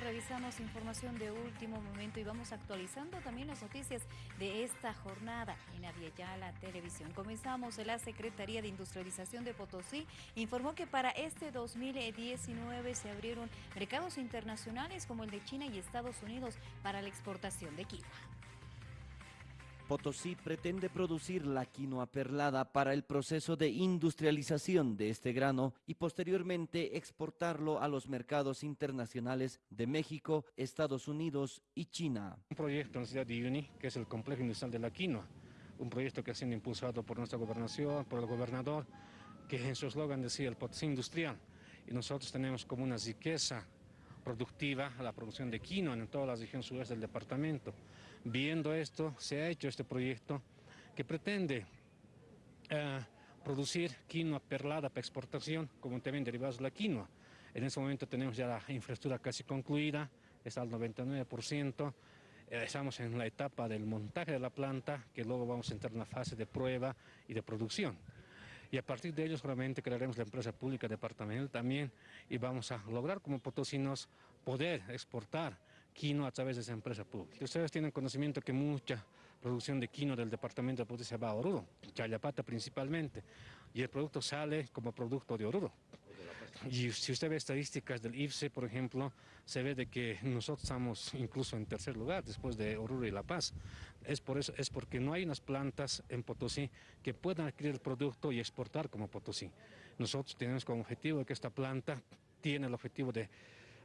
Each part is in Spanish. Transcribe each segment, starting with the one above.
revisamos información de último momento y vamos actualizando también las noticias de esta jornada en Aviala Televisión. Comenzamos, la Secretaría de Industrialización de Potosí informó que para este 2019 se abrieron mercados internacionales como el de China y Estados Unidos para la exportación de quinoa. Potosí pretende producir la quinoa perlada para el proceso de industrialización de este grano y posteriormente exportarlo a los mercados internacionales de México, Estados Unidos y China. Un proyecto en la ciudad de Uyuni, que es el complejo industrial de la quinoa, un proyecto que ha sido impulsado por nuestra gobernación, por el gobernador, que en su eslogan decía el Potosí industrial, y nosotros tenemos como una riqueza productiva la producción de quinoa en toda la región sudeste del departamento. Viendo esto, se ha hecho este proyecto que pretende eh, producir quinoa perlada para exportación, como también derivados de la quinoa. En este momento tenemos ya la infraestructura casi concluida, está al 99%, eh, estamos en la etapa del montaje de la planta, que luego vamos a entrar en la fase de prueba y de producción y a partir de ellos solamente crearemos la empresa pública departamental también y vamos a lograr como potosinos poder exportar quino a través de esa empresa pública. Ustedes tienen conocimiento que mucha producción de quino del departamento de Potosí se va a Oruro, Chayapata principalmente, y el producto sale como producto de Oruro. Y si usted ve estadísticas del IFSE, por ejemplo, se ve de que nosotros estamos incluso en tercer lugar después de Oruro y La Paz. Es por eso, es porque no hay unas plantas en Potosí que puedan adquirir el producto y exportar como Potosí. Nosotros tenemos como objetivo que esta planta tiene el objetivo de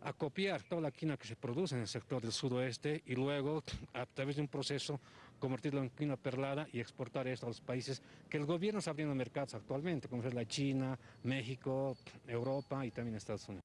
acopiar toda la quina que se produce en el sector del sudoeste y luego, a través de un proceso, convertirlo en quina perlada y exportar esto a los países que el gobierno está abriendo mercados actualmente, como es la China, México, Europa y también Estados Unidos.